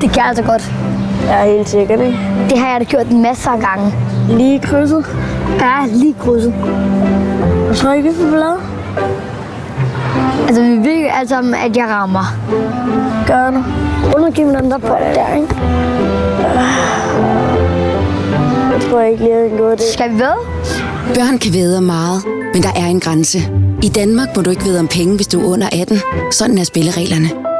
Det kan jeg altså godt. Ja, helt sikkert, ikke? Det har jeg da gjort en masse af gange. Lige krydset. Ja, lige krydset. Og så ikke for blad. Altså, vi ved jo alle sammen, at jeg rammer. Gør du. Undergiv mig den der på der, ikke? Jeg tror ikke lige, at den god det. Skal vi ved? Børn kan væde meget, men der er en grænse. I Danmark må du ikke væde om penge, hvis du er under 18. Sådan er spillereglerne.